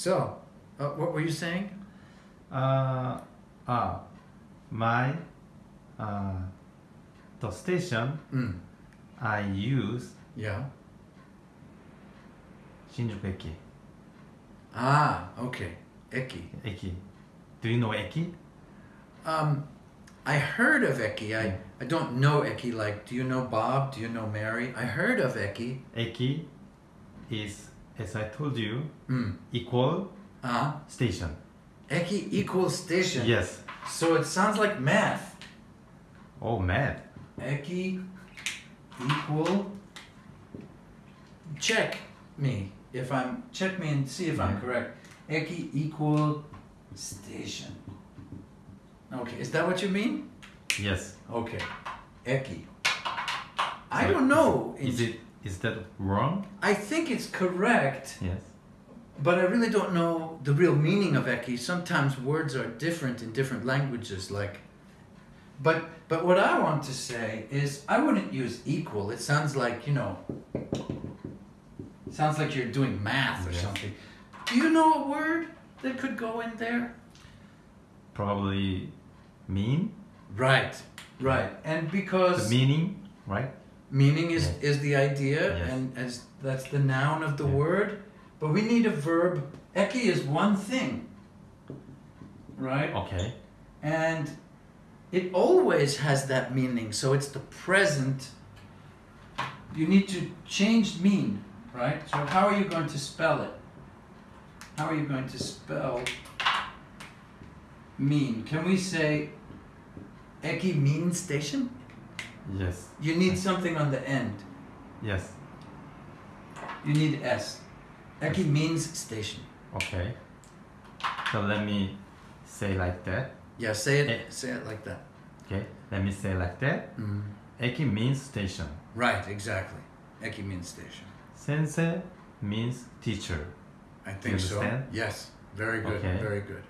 So, uh, what were you saying? Uh, uh, my uh, the station Mm. I use Yeah. Shinjuku Eki. Ah, okay. Eki. Eki. Do you know Eki? Um, I heard of Eki. I, I don't know Eki. Like, do you know Bob? Do you know Mary? I heard of Eki. Eki is, as I told you, Mm. equal Uh-huh. station. Eki equals station. Yes. So it sounds like math. Oh, mad. Eki equal. Check me if I'm. Check me and see if I'm correct. Eki equal station. Okay, is that what you mean? Yes. Okay. Eki. I don't know. Is it is that wrong? I think it's correct, Yes. but I really don't know the real meaning of eki. Sometimes words are different in different languages. Like, but but what I want to say is I wouldn't use equal. It sounds like you know. Sounds like you're doing math or Yes. something. Do you know a word that could go in there? Probably mean. Right, right, and The because meaning, right? Meaning is Yeah. is the idea, Yes. and as that's the noun of the Yeah. word. But we need a verb. Eki is one thing, right? Okay. And it always has that meaning. So it's the present. You need to change mean, right? So how are you going to spell it? How are you going to spell mean? Can we say Eki mean station? Yes. You need something on the end. Yes. You need S. Eki means station. Okay. So let me say like that. Yeah, say Eh. it. Say it like that. Okay. Let me say like that. Mm. Eki means station. Right, exactly. Eki means station. Sensei means teacher. I think so. Yes. Very good. Okay. Very good.